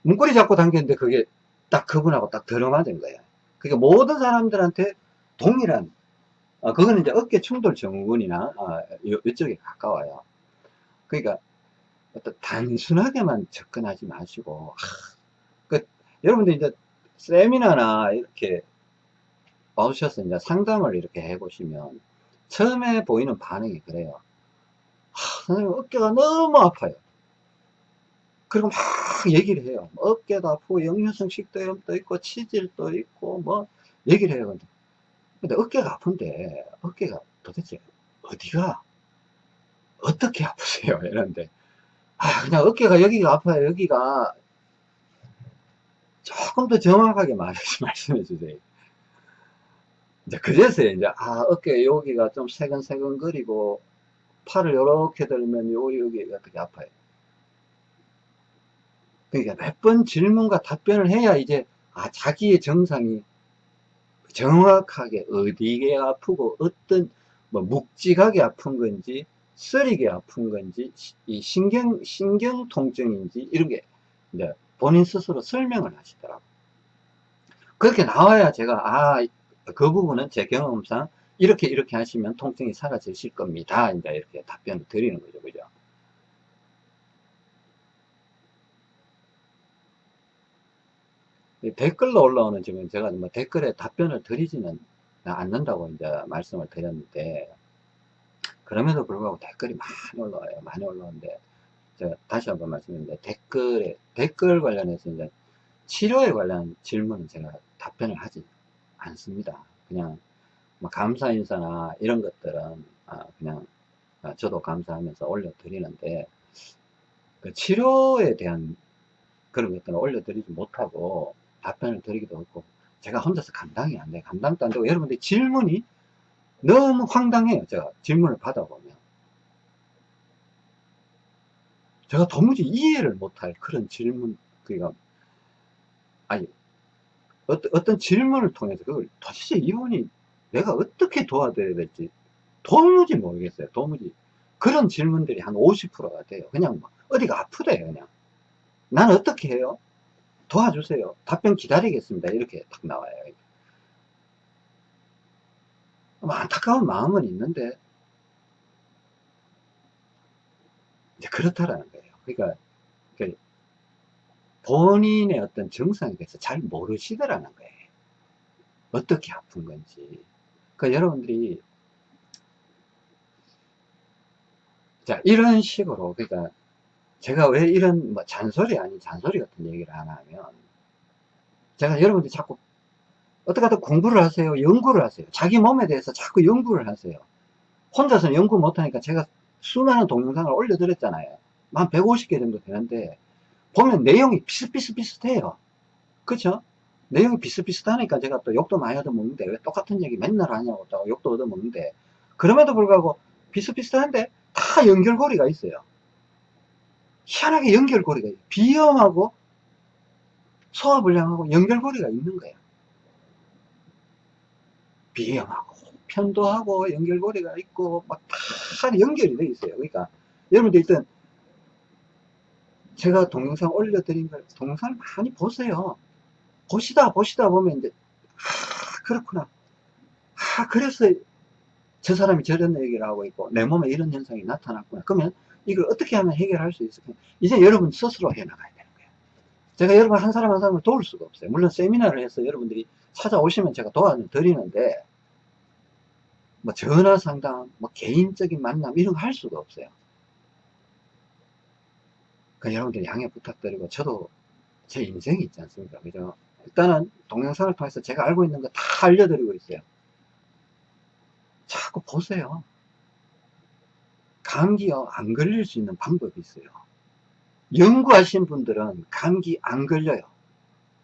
문고리 잡고 당겼는데 그게 딱 그분하고 딱 들어맞은 거예요. 그러니까 모든 사람들한테 동일한, 어, 그거는 이제 어깨 충돌 증후군이나, 어, 이쪽에 가까워요. 그러니까 어떤 단순하게만 접근하지 마시고, 하, 그, 여러분들 이제 세미나나 이렇게 와우셔서 이제 상담을 이렇게 해보시면 처음에 보이는 반응이 그래요. 하, 선생님 어깨가 너무 아파요. 그리고 막 얘기를 해요. 어깨도 아프고 역류성 식도염도 있고 치질도 있고 뭐 얘기를 해요. 근데, 근데 어깨가 아픈데 어깨가 도대체 어디가 어떻게 아프세요? 이런데 아 그냥 어깨가 여기가 아파요. 여기가 조금 더 정확하게 말씀해 주세요. 이제 그래서요, 이제, 아, 어깨 여기가 좀 새근새근 거리고, 팔을 이렇게 들면 요, 여기 어떻게 아파요. 그러니까 몇 번 질문과 답변을 해야 이제, 아, 자기의 정상이 정확하게 어디에 아프고, 어떤, 뭐, 묵직하게 아픈 건지, 쓰리게 아픈 건지, 이 신경, 신경 통증인지, 이런 게, 이제 본인 스스로 설명을 하시더라고요. 그렇게 나와야 제가, 아, 그 부분은 제 경험상 이렇게 이렇게 하시면 통증이 사라지실 겁니다. 이제 이렇게 답변을 드리는 거죠. 그죠? 댓글로 올라오는 지금 제가 뭐 댓글에 답변을 드리지는 않는다고 이제 말씀을 드렸는데 그럼에도 불구하고 댓글이 많이 올라와요. 많이 올라오는데, 제가 다시 한번 말씀드리는데, 댓글에, 댓글 관련해서 이제 치료에 관련 질문은 제가 답변을 하지 않습니다. 그냥, 뭐 감사 인사나 이런 것들은, 아, 그냥, 아, 저도 감사하면서 올려드리는데, 그 치료에 대한 그런 것들은 올려드리지 못하고, 답변을 드리기도 없고, 제가 혼자서 감당이 안 돼. 감당도 안 되고, 여러분들 질문이 너무 황당해요. 제가 질문을 받아보면. 제가 도무지 이해를 못할 그런 질문, 그니까, 아니, 어떤, 어떤 질문을 통해서 그걸 도대체 이분이 내가 어떻게 도와드려야 될지 도무지 모르겠어요. 도무지. 그런 질문들이 한 50%가 돼요. 그냥 막 어디가 아프대요. 그냥. 난 어떻게 해요? 도와주세요. 답변 기다리겠습니다. 이렇게 딱 나와요. 뭐 안타까운 마음은 있는데 이제 그렇다라는 거예요. 그러니까 그 본인의 어떤 정상에 대해서 잘 모르시더라는 거예요. 어떻게 아픈 건지. 그러니까 여러분들이 자 이런 식으로 그러니까 제가 왜 이런 뭐 잔소리 아닌 잔소리 같은 얘기를 하나 하면 제가 여러분들이 자꾸 어떻게 하든 공부를 하세요 연구를 하세요. 자기 몸에 대해서 자꾸 연구를 하세요. 혼자서는 연구 못하니까 제가 수많은 동영상을 올려드렸잖아요. 한 150개 정도 되는데 보면 내용이 비슷비슷비슷해요. 그쵸? 내용이 비슷비슷하니까 제가 또 욕도 많이 얻어먹는데 왜 똑같은 얘기 맨날 하냐고 또 욕도 얻어먹는데 그럼에도 불구하고 비슷비슷한데 다 연결고리가 있어요 희한하게 연결고리가 있어요 비염하고 소화불량하고 연결고리가 있는 거예요. 비염하고 편도하고 연결고리가 있고 막 다 연결이 돼 있어요. 그러니까 여러분들 일단 제가 동영상 올려드린 걸 동영상을 많이 보세요. 보시다 보시다 보면 이제 아 그렇구나. 아 그래서 저 사람이 저런 얘기를 하고 있고 내 몸에 이런 현상이 나타났구나. 그러면 이걸 어떻게 하면 해결할 수 있을까 이제 여러분 스스로 해나가야 되는 거예요 제가 여러분 한 사람 한 사람을 도울 수가 없어요 물론 세미나를 해서 여러분들이 찾아오시면 제가 도와드리는데 뭐 전화 상담, 뭐 개인적인 만남 이런 거 할 수가 없어요. 그 여러분들 양해 부탁드리고 저도 제 인생이 있지 않습니까? 그죠? 일단은 동영상을 통해서 제가 알고 있는 거 다 알려드리고 있어요. 자꾸 보세요. 감기요, 안 걸릴 수 있는 방법이 있어요. 연구하신 분들은 감기 안 걸려요.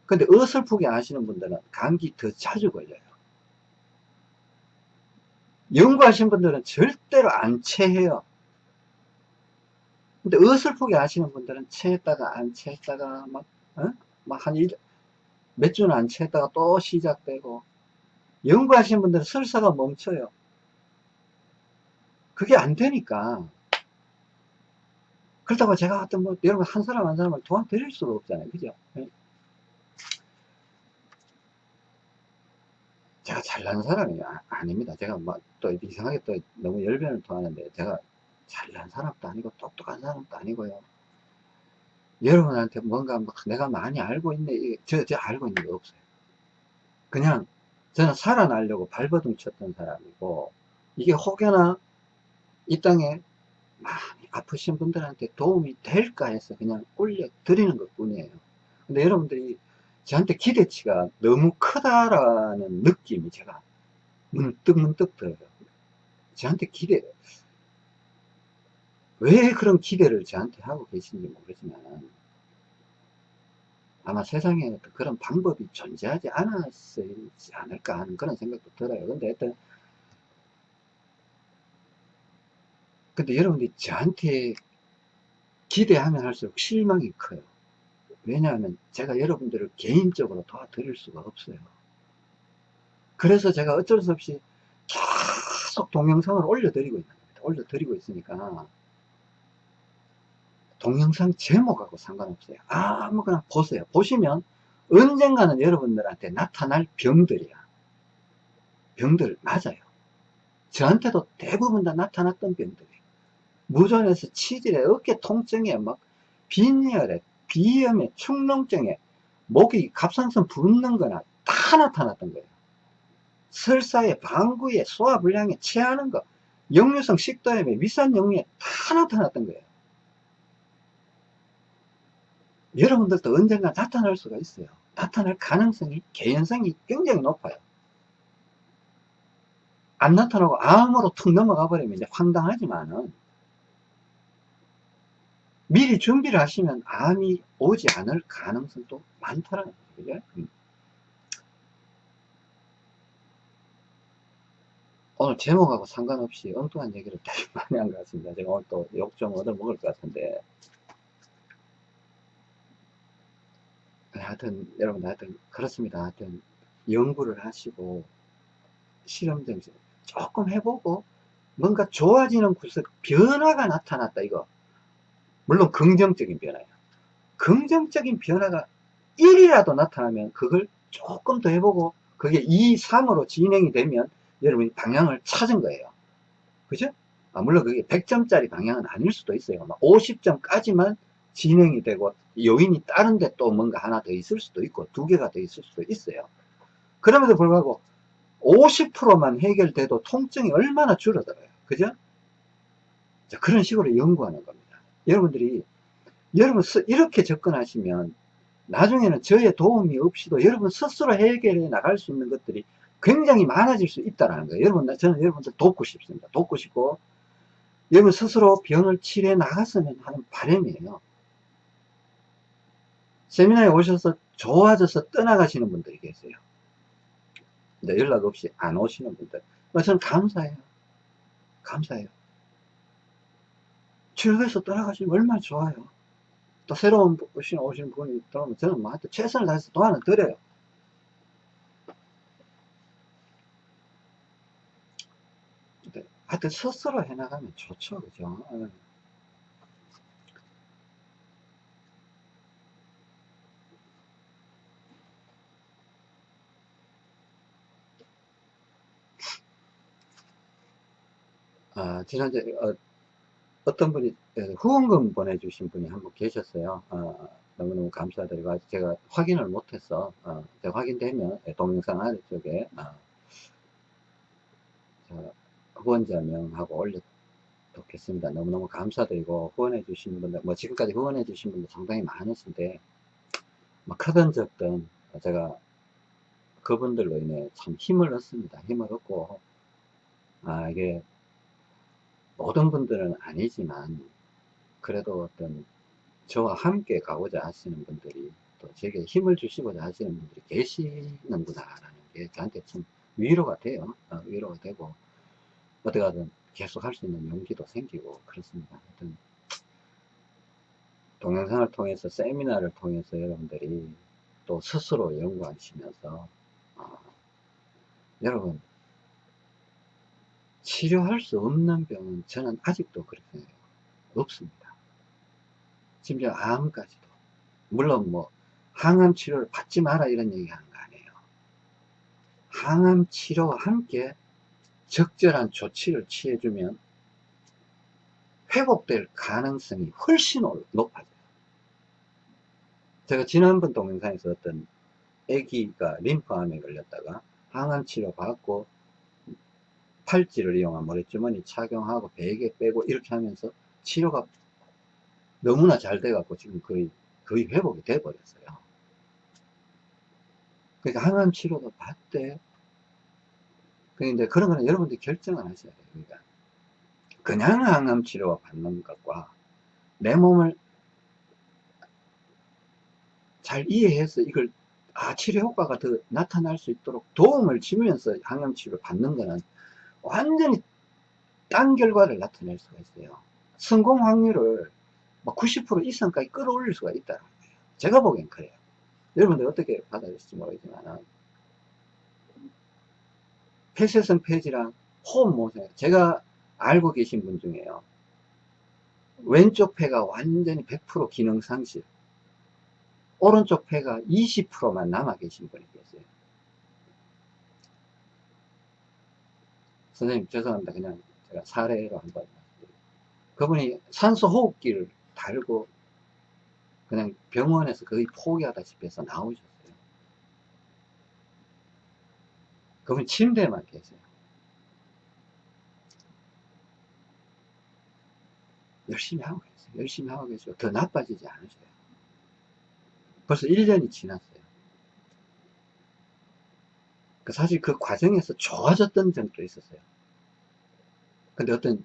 근데 어설프게 아시는 분들은 감기 더 자주 걸려요. 연구하신 분들은 절대로 안 체해요. 근데 어설프게 아시는 분들은 체했다가 안 체했다가 막, 어? 막한 몇 주는 안 체했다가 또 시작되고 연구하신 분들은 설사가 멈춰요. 그게 안 되니까. 그렇다고 제가 어떤 뭐 여러분 한 사람 한 사람을 도와드릴 수가 없잖아요. 그죠? 제가 잘난 사람이 아, 닙니다 제가 막또 뭐 이상하게 또 너무 열변을 토하는데 제가 잘난 사람도 아니고 똑똑한 사람도 아니고요. 여러분한테 뭔가 막 내가 많이 알고 있네. 저, 저 알고 있는 게 없어요. 그냥 저는 살아나려고 발버둥 쳤던 사람이고 이게 혹여나 이 땅에 많이 아프신 분들한테 도움이 될까 해서 그냥 올려드리는 것 뿐이에요. 근데 여러분들이 저한테 기대치가 너무 크다라는 느낌이 제가 문득 문득 들어요. 저한테 기대, 왜 그런 기대를 저한테 하고 계신지 모르지만 아마 세상에 그런 방법이 존재하지 않았지 않을까 하는 그런 생각도 들어요. 근데 하여튼 근데 여러분들이 저한테 기대하면 할수록 실망이 커요. 왜냐하면 제가 여러분들을 개인적으로 도와드릴 수가 없어요. 그래서 제가 어쩔 수 없이 계속 동영상을 올려드리고 있는 겁니다. 올려드리고 있으니까 동영상 제목하고 상관없어요. 아무거나 보세요. 보시면 언젠가는 여러분들한테 나타날 병들이야. 병들 맞아요. 저한테도 대부분 다 나타났던 병들이에요. 무전에서 치질에 어깨 통증에 막 빈혈에 비염에 축농증에 목이 갑상선 붓는 거나 다 나타났던 거예요. 설사에 방구에 소화불량에 체하는 거 역류성 식도염에 위산 역류에 다 나타났던 거예요. 여러분들도 언젠가 나타날 수가 있어요. 나타날 가능성이, 개연성이 굉장히 높아요. 안 나타나고 암으로 툭 넘어가 버리면 이제 황당하지만은 미리 준비를 하시면 암이 오지 않을 가능성도 많다는 거죠. 음. 오늘 제목하고 상관없이 엉뚱한 얘기를 되게 많이 한 것 같습니다. 제가 오늘 또 욕 좀 얻어먹을 것 같은데. 하여튼, 여러분, 하여튼, 그렇습니다. 하여튼, 연구를 하시고, 실험 좀 조금 해보고, 뭔가 좋아지는 구석, 변화가 나타났다, 이거. 물론 긍정적인 변화예요. 긍정적인 변화가 1이라도 나타나면 그걸 조금 더 해보고, 그게 2, 3으로 진행이 되면 여러분이 방향을 찾은 거예요. 그죠? 아, 물론 그게 100점짜리 방향은 아닐 수도 있어요. 50점까지만 진행이 되고 요인이 다른데 또 뭔가 하나 더 있을 수도 있고 두 개가 더 있을 수도 있어요. 그럼에도 불구하고 50%만 해결돼도 통증이 얼마나 줄어들어요. 그죠? 자, 그런 식으로 연구하는 겁니다. 여러분들이 여러분 이렇게 접근하시면 나중에는 저의 도움이 없이도 여러분 스스로 해결해 나갈 수 있는 것들이 굉장히 많아질 수 있다는 거예요. 여러분, 저는 여러분들 돕고 싶습니다. 돕고 싶고, 여러분 스스로 병을 치료해 나갔으면 하는 바람이에요. 세미나에 오셔서 좋아져서 떠나가시는 분들이 계세요. 근데 연락 없이 안 오시는 분들. 저는 감사해요. 감사해요. 치료해서 떠나가시면 얼마나 좋아요. 또 새로운 오시는 분이 들어오면 저는 뭐 최선을 다해서 도와는 드려요. 하여튼 스스로 해나가면 좋죠. 그죠? 예. 아, 지난주에 어, 떤 분이 예, 후원금 보내주신 분이 한 분 계셨어요. 어, 너무너무 감사드리고 아직 제가 확인을 못해서 어, 확인되면 동영상 아래쪽에 어, 후원자명하고 올려놓겠습니다. 너무너무 감사드리고 후원해 주신 분들, 뭐 지금까지 후원해 주신 분들 상당히 많으신데, 뭐 크든 적든 제가 그분들로 인해 참 힘을 얻습니다. 힘을 얻고, 아, 이게 모든 분들은 아니지만, 그래도 어떤 저와 함께 가고자 하시는 분들이 또 제게 힘을 주시고자 하시는 분들이 계시는구나 라는 게 저한테 참 위로가 돼요. 어, 위로가 되고, 어디 가든 계속 할 수 있는 용기도 생기고 그렇습니다. 하여튼 동영상을 통해서 세미나를 통해서 여러분들이 또 스스로 연구하시면서 어, 여러분 치료할 수 없는 병은 저는 아직도 그렇게. 없습니다. 심지어 암까지도 물론 뭐 항암 치료를 받지 마라 이런 얘기 하는 거 아니에요. 항암 치료와 함께 적절한 조치를 취해주면 회복될 가능성이 훨씬 높아져요. 제가 지난번 동영상에서 어떤 아기가 림프암에 걸렸다가 항암 치료 받고 팔찌를 이용한 모래주머니 착용하고 베개 빼고 이렇게 하면서 치료가 너무나 잘 돼갖고 지금 거의 거의 회복이 돼 버렸어요. 그러니까 항암 치료도 받되 그런데 그런 거는 여러분들이 결정을 하셔야 돼요. 그러니까 그냥 항암 치료 받는 것과 내 몸을 잘 이해해서 이걸 아 치료 효과가 더 나타날 수 있도록 도움을 주면서 항암 치료를 받는 거는 완전히 딴 결과를 나타낼 수가 있어요. 성공 확률을 90% 이상까지 끌어올릴 수가 있다는 거예요. 제가 보기엔 그래요. 여러분들 어떻게 받아들일지 모르겠지만 폐쇄성 폐질환, 호흡 모세 제가 알고 계신 분 중에요. 왼쪽 폐가 완전히 100% 기능 상실. 오른쪽 폐가 20%만 남아 계신 분이 계세요. 선생님 죄송합니다. 그냥 제가 사례로 한번 그분이 산소 호흡기를 달고 그냥 병원에서 거의 포기하다시피 해서 나오셨어요. 그분 침대에만 계세요. 열심히 하고 계세요. 열심히 하고 계시고, 더 나빠지지 않으세요. 벌써 1년이 지났어요. 그 사실 그 과정에서 좋아졌던 점도 있었어요. 근데 어떤,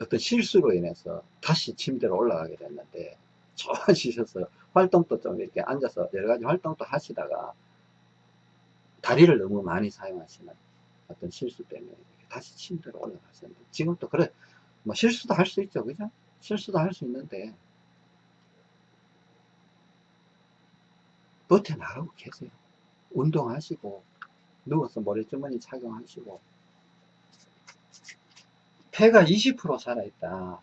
어떤 실수로 인해서 다시 침대로 올라가게 됐는데, 좋아지셔서 활동도 좀 이렇게 앉아서 여러 가지 활동도 하시다가, 다리를 너무 많이 사용하시는 어떤 실수 때문에 다시 침대로 올라가셨는데, 지금 또 그래, 뭐 실수도 할 수 있죠. 그죠? 실수도 할 수 있는데, 버텨나가고 계세요. 운동하시고, 누워서 모래주머니 착용하시고, 폐가 20% 살아있다.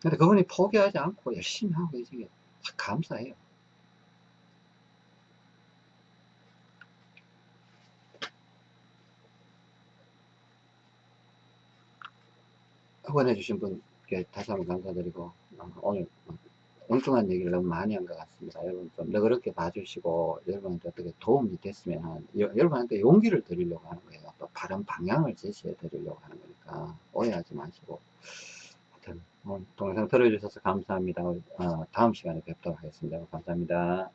근데 그분이 포기하지 않고 열심히 하고 계시게 감사해요. 후원해 주신 분께 다시 한번 감사드리고, 어, 오늘 엉뚱한 얘기를 너무 많이 한 것 같습니다. 여러분 좀 너그럽게 봐주시고, 여러분한테 어떻게 도움이 됐으면 한, 여, 여러분한테 용기를 드리려고 하는 거예요. 또 바른 방향을 제시해 드리려고 하는 거니까, 오해하지 마시고. 하여튼, 동영상 들어주셔서 감사합니다. 어, 다음 시간에 뵙도록 하겠습니다. 감사합니다.